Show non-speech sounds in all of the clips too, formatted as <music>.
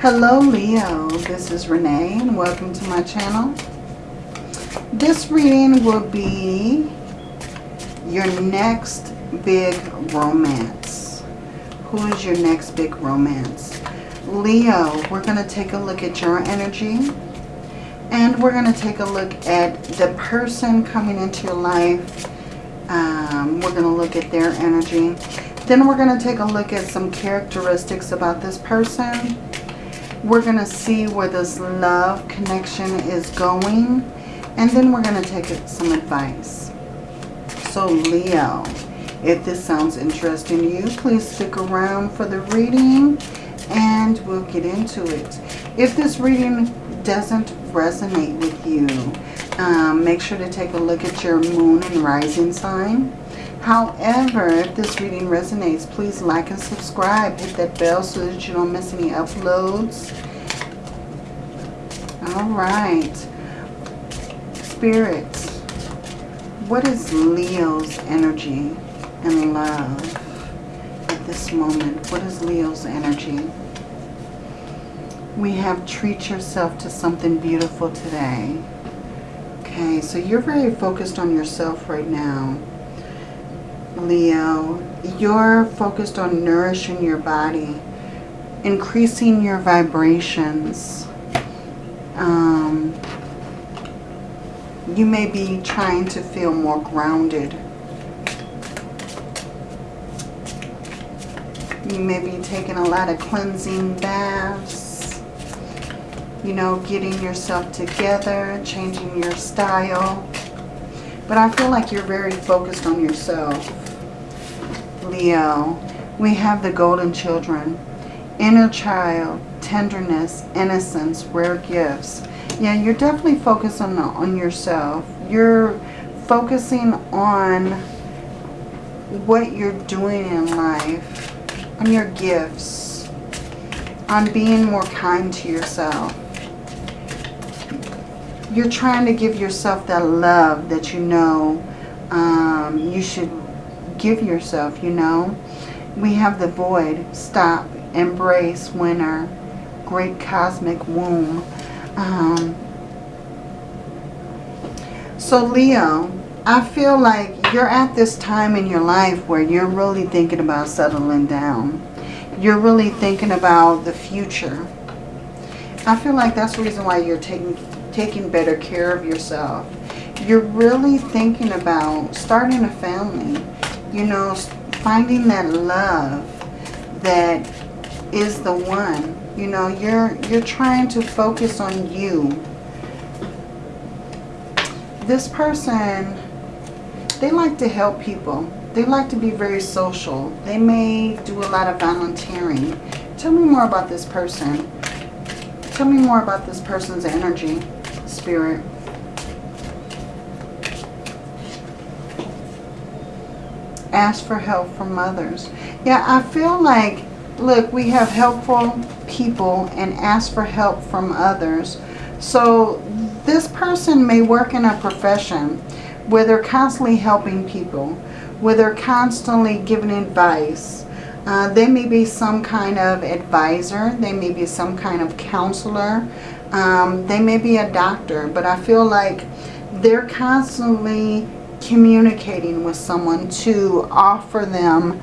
Hello Leo, this is Renee and welcome to my channel. This reading will be your next big romance. Who is your next big romance? Leo, we're going to take a look at your energy. And we're going to take a look at the person coming into your life. Um, we're going to look at their energy. Then we're going to take a look at some characteristics about this person. We're going to see where this love connection is going. And then we're going to take some advice. So Leo, if this sounds interesting to you, please stick around for the reading and we'll get into it. If this reading doesn't resonate with you, um, make sure to take a look at your moon and rising sign. However, if this reading resonates, please like and subscribe. Hit that bell so that you don't miss any uploads. All right. Spirit, what is Leo's energy and love at this moment? What is Leo's energy? We have treat yourself to something beautiful today. Okay, so you're very focused on yourself right now. Leo, you're focused on nourishing your body, increasing your vibrations. Um, you may be trying to feel more grounded. You may be taking a lot of cleansing baths. You know, getting yourself together, changing your style. But I feel like you're very focused on yourself. Leo, we have the golden children. Inner child, tenderness, innocence, rare gifts. Yeah, you're definitely focused on, on yourself. You're focusing on what you're doing in life, on your gifts, on being more kind to yourself. You're trying to give yourself that love that you know um, you should give yourself, you know. We have the void, stop, embrace, winner, great cosmic womb. Um, so Leo, I feel like you're at this time in your life where you're really thinking about settling down. You're really thinking about the future. I feel like that's the reason why you're taking taking better care of yourself. You're really thinking about starting a family you know, finding that love that is the one. You know, you're you're trying to focus on you. This person, they like to help people. They like to be very social. They may do a lot of volunteering. Tell me more about this person. Tell me more about this person's energy, spirit. Ask for help from others. Yeah, I feel like, look, we have helpful people and ask for help from others. So this person may work in a profession where they're constantly helping people, where they're constantly giving advice. Uh, they may be some kind of advisor. They may be some kind of counselor. Um, they may be a doctor. But I feel like they're constantly communicating with someone to offer them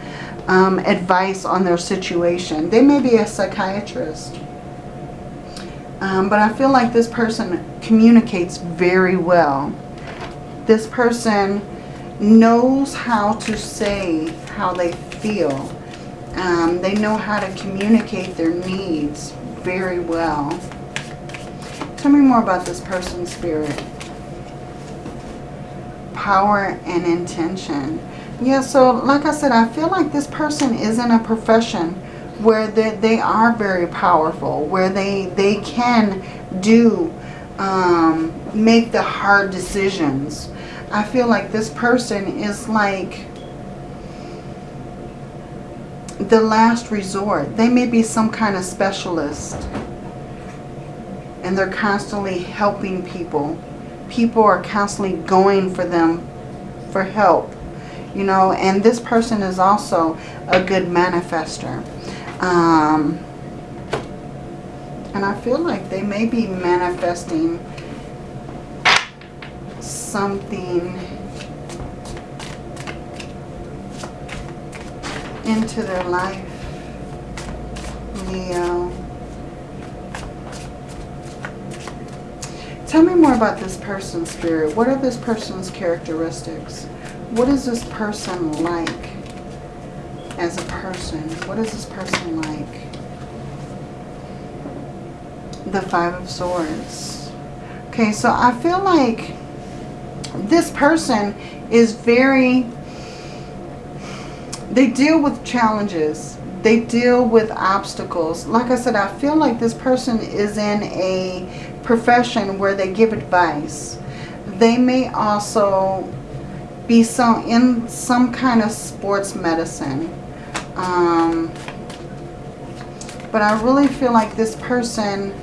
um, advice on their situation. They may be a psychiatrist. Um, but I feel like this person communicates very well. This person knows how to say how they feel. Um, they know how to communicate their needs very well. Tell me more about this person's spirit power and intention. Yeah, so like I said, I feel like this person is in a profession where they, they are very powerful, where they, they can do, um, make the hard decisions. I feel like this person is like the last resort. They may be some kind of specialist and they're constantly helping people people are constantly going for them for help. You know, and this person is also a good manifester. Um, And I feel like they may be manifesting something into their life, Leo. Tell me more about this person's spirit. What are this person's characteristics? What is this person like as a person? What is this person like? The Five of Swords. Okay, so I feel like this person is very they deal with challenges. They deal with obstacles. Like I said, I feel like this person is in a profession where they give advice. They may also be some in some kind of sports medicine. Um, but I really feel like this person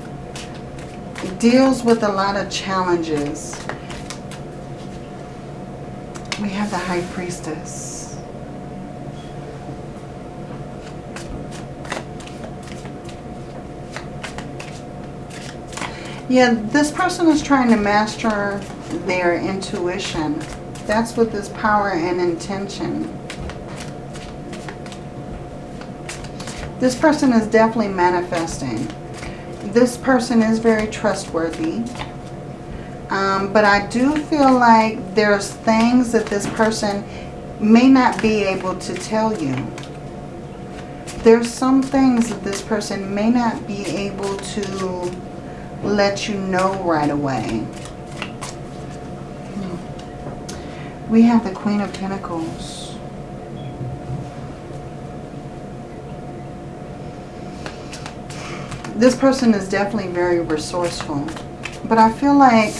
deals with a lot of challenges. We have the High Priestess. Yeah, this person is trying to master their intuition. That's with this power and intention. This person is definitely manifesting. This person is very trustworthy. Um, but I do feel like there's things that this person may not be able to tell you. There's some things that this person may not be able to let you know right away. We have the Queen of Pentacles. This person is definitely very resourceful. But I feel like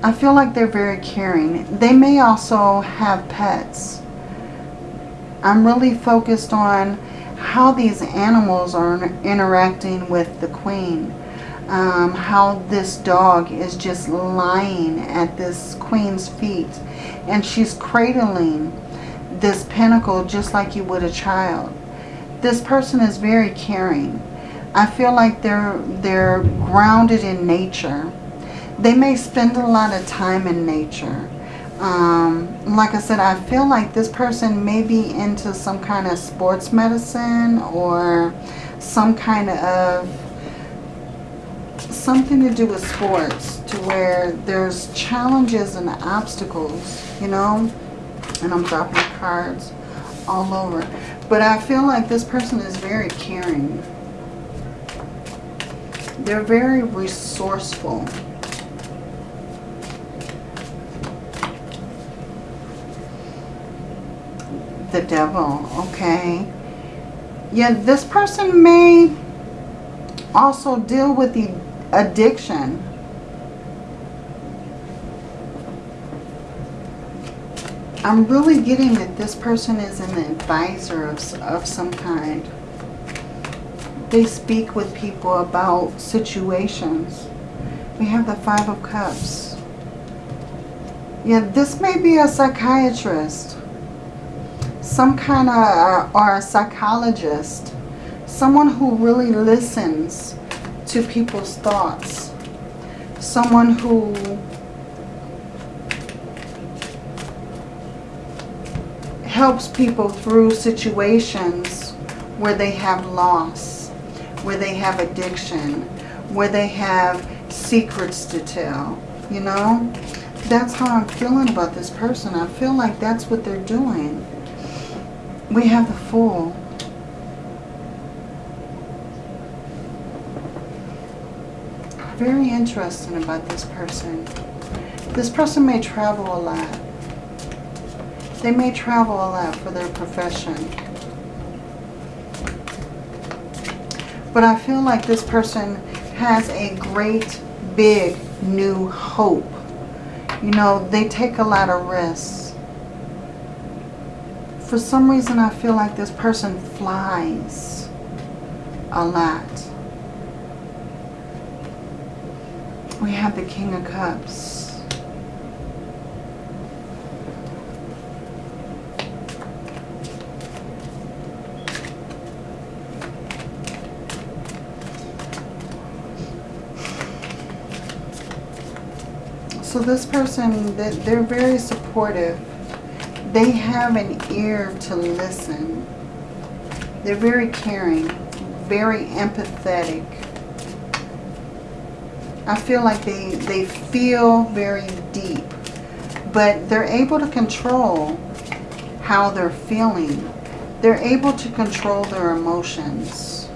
I feel like they're very caring. They may also have pets. I'm really focused on how these animals are interacting with the queen um, how this dog is just lying at this queen's feet. And she's cradling this pentacle just like you would a child. This person is very caring. I feel like they're, they're grounded in nature. They may spend a lot of time in nature. Um, like I said, I feel like this person may be into some kind of sports medicine or some kind of something to do with sports to where there's challenges and obstacles, you know, and I'm dropping cards all over. But I feel like this person is very caring. They're very resourceful. The devil, okay. Yeah, this person may also deal with the addiction. I'm really getting that this person is an advisor of, of some kind. They speak with people about situations. We have the Five of Cups. Yeah, this may be a psychiatrist. Some kind of, uh, or a psychologist. Someone who really listens to people's thoughts. Someone who helps people through situations where they have loss, where they have addiction, where they have secrets to tell, you know? That's how I'm feeling about this person. I feel like that's what they're doing. We have the Fool. Very interesting about this person. This person may travel a lot. They may travel a lot for their profession. But I feel like this person has a great, big, new hope. You know, they take a lot of risks. For some reason, I feel like this person flies a lot. We have the King of Cups. So this person, they're very supportive. They have an ear to listen. They're very caring, very empathetic. I feel like they, they feel very deep, but they're able to control how they're feeling. They're able to control their emotions.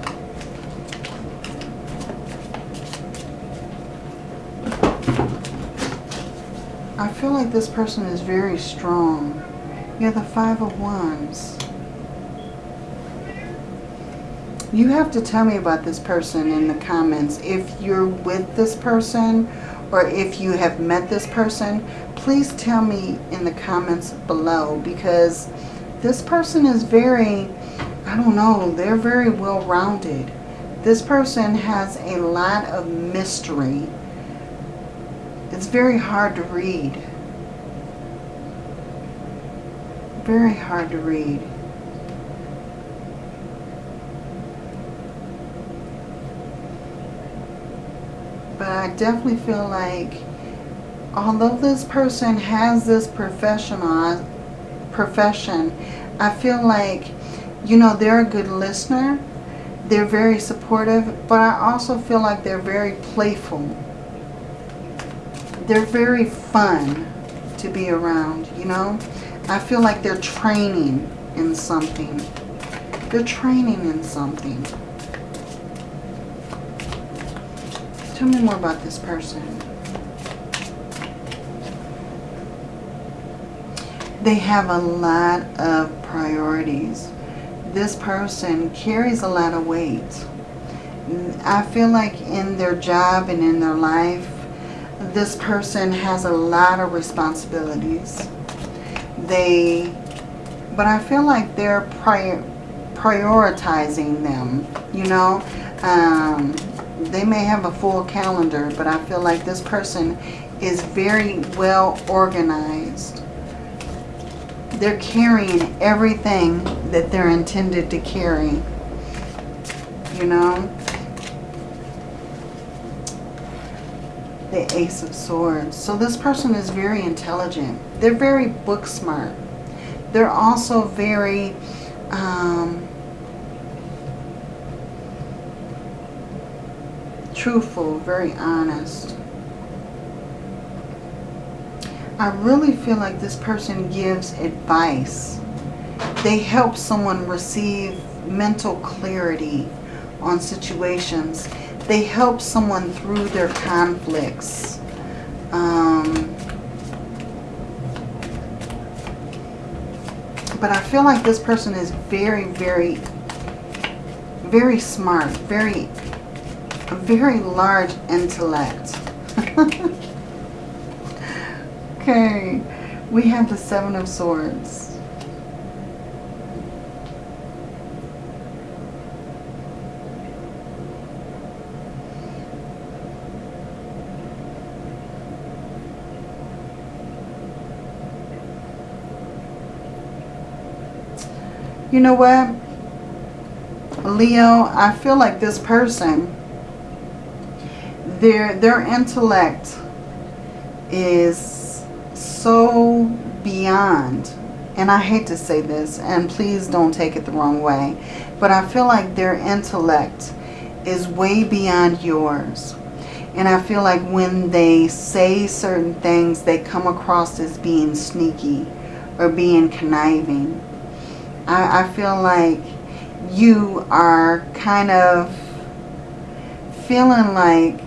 I feel like this person is very strong. You're the Five of Wands. You have to tell me about this person in the comments. If you're with this person or if you have met this person, please tell me in the comments below because this person is very, I don't know, they're very well-rounded. This person has a lot of mystery. It's very hard to read. Very hard to read. but I definitely feel like although this person has this professional profession, I feel like, you know, they're a good listener. They're very supportive, but I also feel like they're very playful. They're very fun to be around, you know. I feel like they're training in something. They're training in something. Tell me more about this person. They have a lot of priorities. This person carries a lot of weight. I feel like in their job and in their life, this person has a lot of responsibilities. They, but I feel like they're prior, prioritizing them, you know. Um, they may have a full calendar, but I feel like this person is very well organized. They're carrying everything that they're intended to carry. You know? The Ace of Swords. So this person is very intelligent. They're very book smart. They're also very... Um, truthful, very honest. I really feel like this person gives advice. They help someone receive mental clarity on situations. They help someone through their conflicts. Um, but I feel like this person is very, very, very smart, very a very large intellect. <laughs> okay, we have the Seven of Swords. You know what? Leo, I feel like this person their their intellect is so beyond and I hate to say this and please don't take it the wrong way but I feel like their intellect is way beyond yours. And I feel like when they say certain things they come across as being sneaky or being conniving. I, I feel like you are kind of feeling like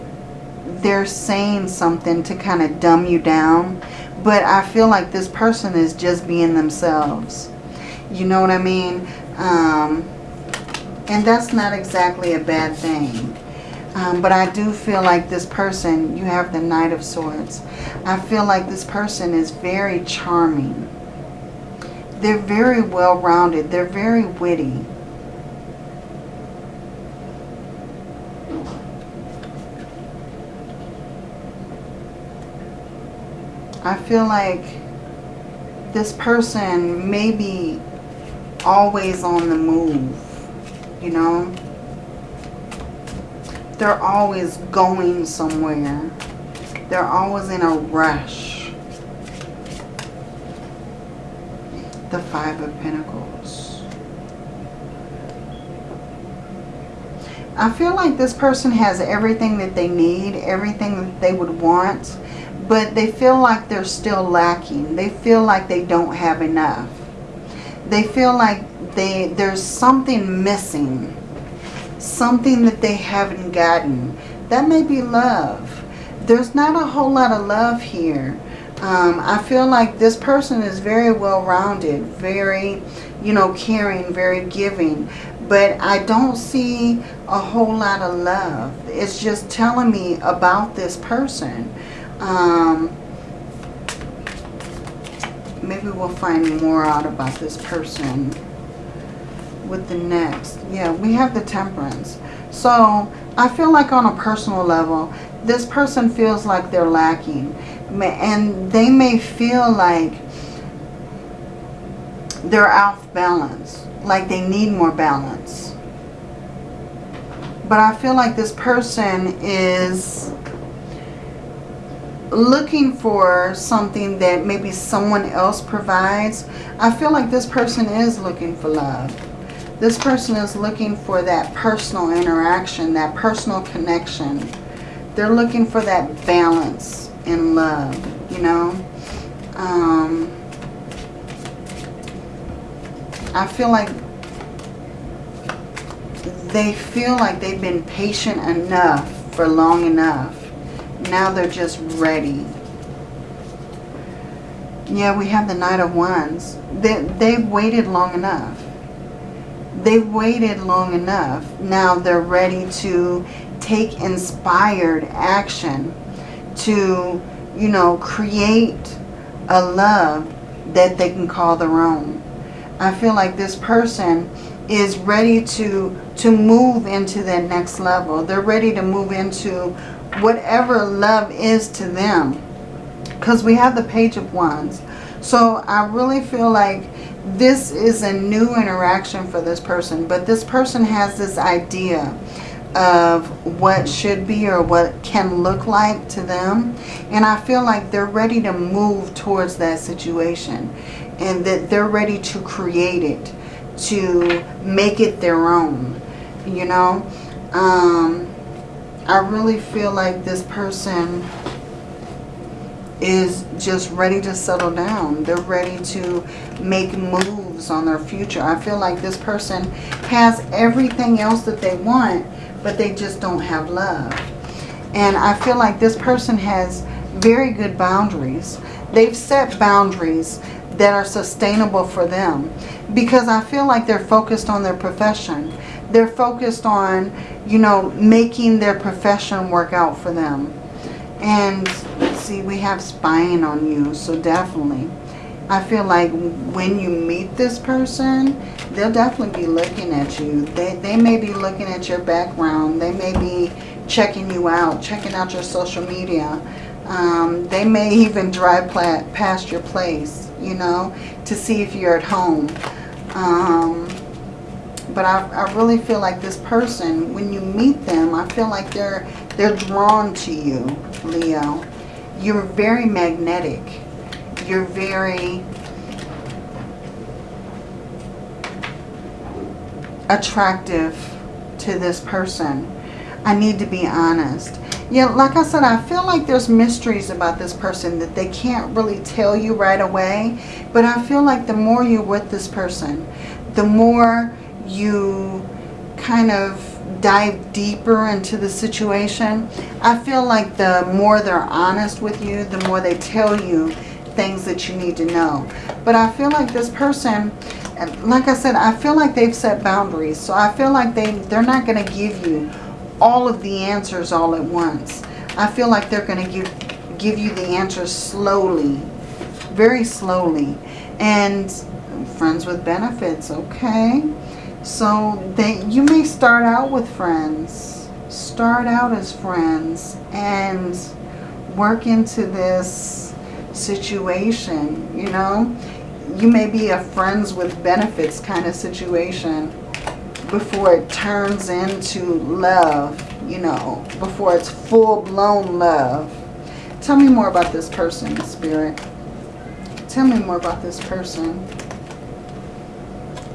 they're saying something to kind of dumb you down. But I feel like this person is just being themselves. You know what I mean? Um, and that's not exactly a bad thing. Um, but I do feel like this person, you have the Knight of Swords. I feel like this person is very charming. They're very well-rounded. They're very witty. I feel like this person may be always on the move, you know. They're always going somewhere. They're always in a rush. The Five of Pentacles. I feel like this person has everything that they need, everything that they would want, but they feel like they're still lacking. They feel like they don't have enough. They feel like they there's something missing. Something that they haven't gotten. That may be love. There's not a whole lot of love here. Um, I feel like this person is very well-rounded, very, you know, caring, very giving. But I don't see a whole lot of love. It's just telling me about this person. Um, maybe we'll find more out about this person with the next. Yeah, we have the temperance. So I feel like on a personal level, this person feels like they're lacking. And they may feel like they're off balance. Like they need more balance. But I feel like this person is looking for something that maybe someone else provides. I feel like this person is looking for love. This person is looking for that personal interaction, that personal connection. They're looking for that balance in love, you know. Um, I feel like they feel like they've been patient enough for long enough. Now they're just ready. Yeah, we have the Knight of Wands. They, they've waited long enough they waited long enough. Now they're ready to take inspired action to, you know, create a love that they can call their own. I feel like this person is ready to to move into that next level. They're ready to move into whatever love is to them. Because we have the Page of Wands. So I really feel like this is a new interaction for this person. But this person has this idea of what should be or what can look like to them. And I feel like they're ready to move towards that situation. And that they're ready to create it. To make it their own. You know. Um, I really feel like this person is just ready to settle down. They're ready to make moves on their future. I feel like this person has everything else that they want, but they just don't have love. And I feel like this person has very good boundaries. They've set boundaries that are sustainable for them because I feel like they're focused on their profession. They're focused on, you know, making their profession work out for them. And see, we have spying on you, so definitely. I feel like when you meet this person, they'll definitely be looking at you. They, they may be looking at your background. They may be checking you out, checking out your social media. Um, they may even drive past your place, you know, to see if you're at home. Um, but I, I really feel like this person, when you meet them, I feel like they're, they're drawn to you, Leo. You're very magnetic you're very attractive to this person. I need to be honest. Yeah, like I said, I feel like there's mysteries about this person that they can't really tell you right away. But I feel like the more you're with this person, the more you kind of dive deeper into the situation. I feel like the more they're honest with you, the more they tell you things that you need to know. But I feel like this person, like I said, I feel like they've set boundaries. So I feel like they, they're not going to give you all of the answers all at once. I feel like they're going to give, give you the answers slowly, very slowly. And friends with benefits, okay? So they, you may start out with friends. Start out as friends and work into this situation, you know. You may be a friends with benefits kind of situation before it turns into love, you know, before it's full-blown love. Tell me more about this person, Spirit. Tell me more about this person.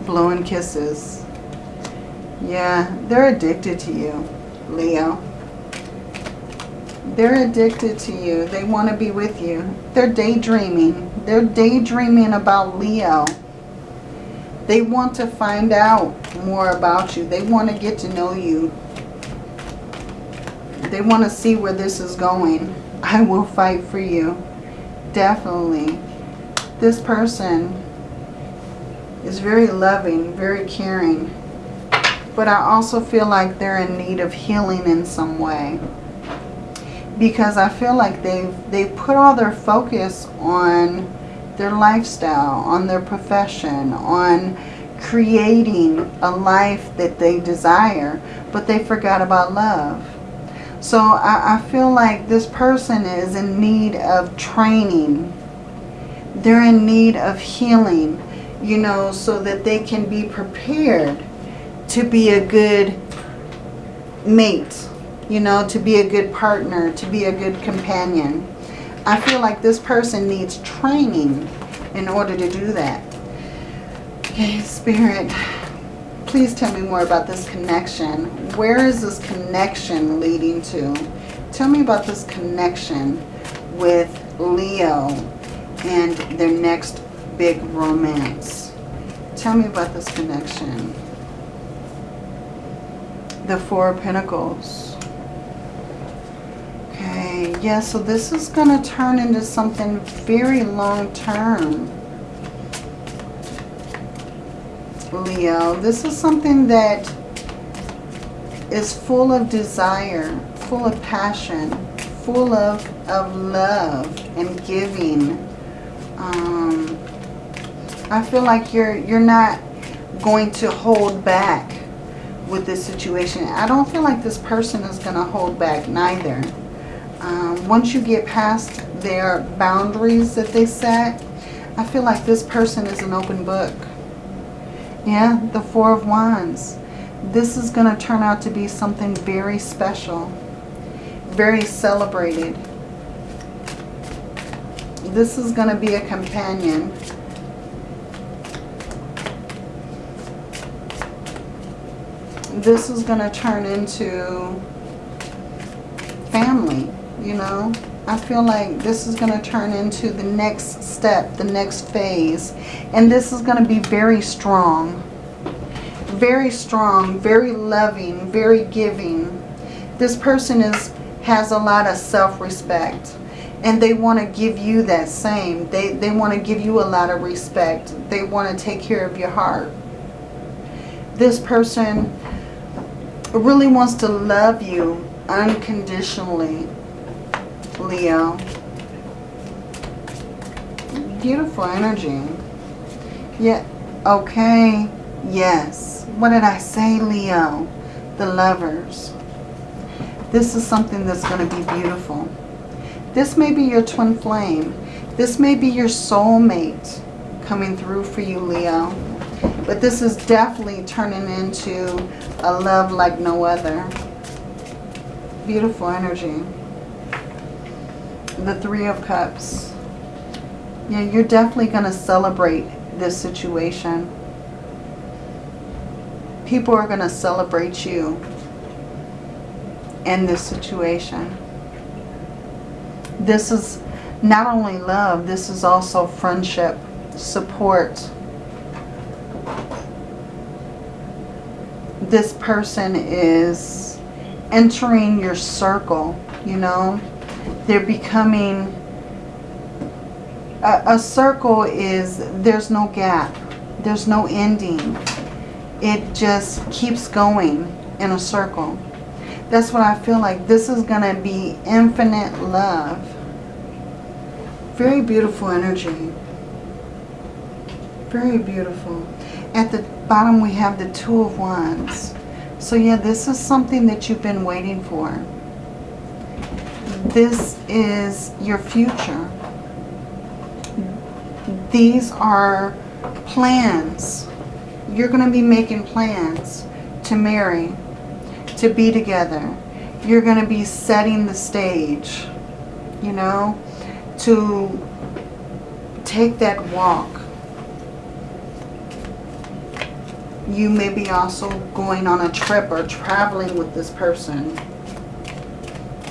Blowing kisses. Yeah, they're addicted to you, Leo. They're addicted to you. They want to be with you. They're daydreaming. They're daydreaming about Leo. They want to find out more about you. They want to get to know you. They want to see where this is going. I will fight for you. Definitely. This person is very loving, very caring. But I also feel like they're in need of healing in some way because I feel like they've, they've put all their focus on their lifestyle, on their profession, on creating a life that they desire, but they forgot about love. So I, I feel like this person is in need of training. They're in need of healing, you know, so that they can be prepared to be a good mate you know, to be a good partner, to be a good companion. I feel like this person needs training in order to do that. Okay, Spirit, please tell me more about this connection. Where is this connection leading to? Tell me about this connection with Leo and their next big romance. Tell me about this connection. The Four of Pentacles. Okay, yeah, so this is going to turn into something very long term. Leo, this is something that is full of desire, full of passion, full of, of love and giving. Um, I feel like you're you're not going to hold back with this situation. I don't feel like this person is going to hold back neither um, once you get past their boundaries that they set, I feel like this person is an open book. Yeah, the Four of Wands. This is going to turn out to be something very special. Very celebrated. This is going to be a companion. This is going to turn into family you know. I feel like this is going to turn into the next step, the next phase. And this is going to be very strong. Very strong, very loving, very giving. This person is has a lot of self-respect. And they want to give you that same. They, they want to give you a lot of respect. They want to take care of your heart. This person really wants to love you unconditionally Leo. Beautiful energy. Yeah, okay, yes. What did I say, Leo? The lovers. This is something that's going to be beautiful. This may be your twin flame. This may be your soulmate coming through for you, Leo. But this is definitely turning into a love like no other. Beautiful energy the Three of Cups. Yeah, you're definitely going to celebrate this situation. People are going to celebrate you in this situation. This is not only love, this is also friendship, support. This person is entering your circle, you know. They're becoming... A, a circle is, there's no gap. There's no ending. It just keeps going in a circle. That's what I feel like. This is going to be infinite love. Very beautiful energy. Very beautiful. At the bottom we have the Two of Wands. So yeah, this is something that you've been waiting for. This is your future. These are plans. You're going to be making plans to marry, to be together. You're going to be setting the stage. you know, to take that walk. You may be also going on a trip or traveling with this person.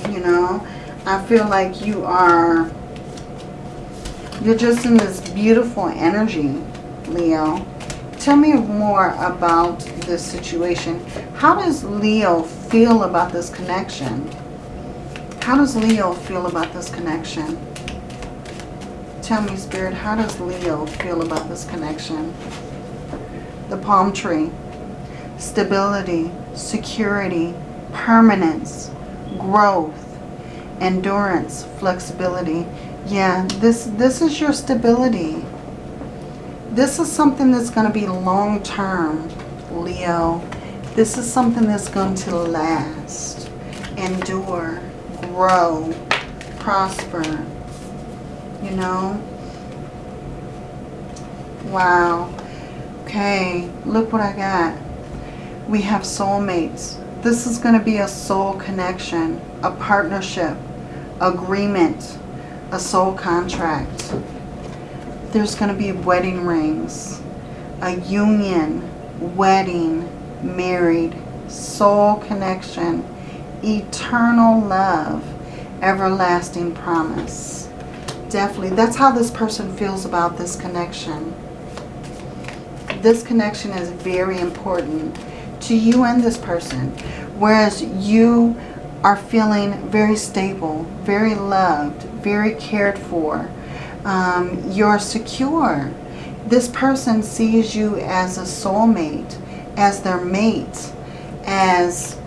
You know, I feel like you are, you're just in this beautiful energy, Leo. Tell me more about this situation. How does Leo feel about this connection? How does Leo feel about this connection? Tell me, Spirit, how does Leo feel about this connection? The palm tree. Stability, security, permanence, growth, endurance, flexibility. Yeah, this, this is your stability. This is something that's going to be long-term, Leo. This is something that's going to last, endure, grow, prosper. You know? Wow. Okay, look what I got. We have soulmates. This is going to be a soul connection, a partnership, agreement, a soul contract. There's going to be wedding rings, a union, wedding, married, soul connection, eternal love, everlasting promise. Definitely. That's how this person feels about this connection. This connection is very important to you and this person. Whereas you are feeling very stable, very loved, very cared for. Um, you're secure. This person sees you as a soulmate, as their mate, as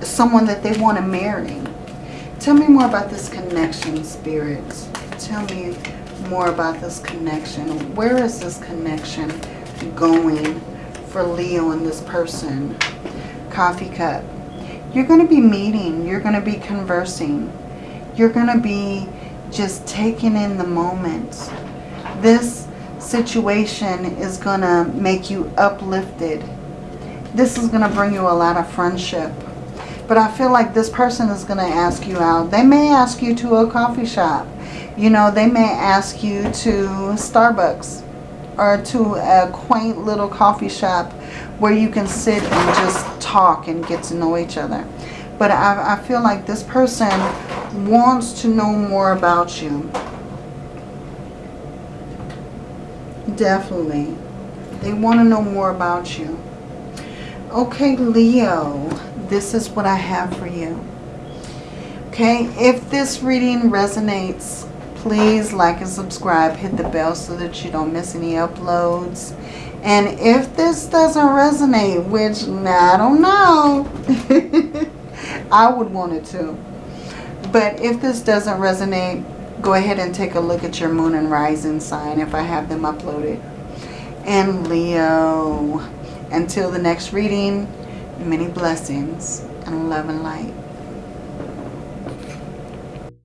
someone that they want to marry. Tell me more about this connection, spirits. Tell me more about this connection. Where is this connection going for Leo and this person? Coffee cup. You're going to be meeting. You're going to be conversing. You're going to be just taking in the moment. This situation is going to make you uplifted. This is going to bring you a lot of friendship. But I feel like this person is going to ask you out. They may ask you to a coffee shop. You know, they may ask you to Starbucks or to a quaint little coffee shop where you can sit and just talk and get to know each other. But I, I feel like this person wants to know more about you. Definitely. They want to know more about you. Okay, Leo this is what I have for you. Okay, if this reading resonates, please like and subscribe. Hit the bell so that you don't miss any uploads. And if this doesn't resonate, which I don't know, <laughs> I would want it to. But if this doesn't resonate, go ahead and take a look at your moon and rising sign if I have them uploaded. And Leo, until the next reading, many blessings and love and light.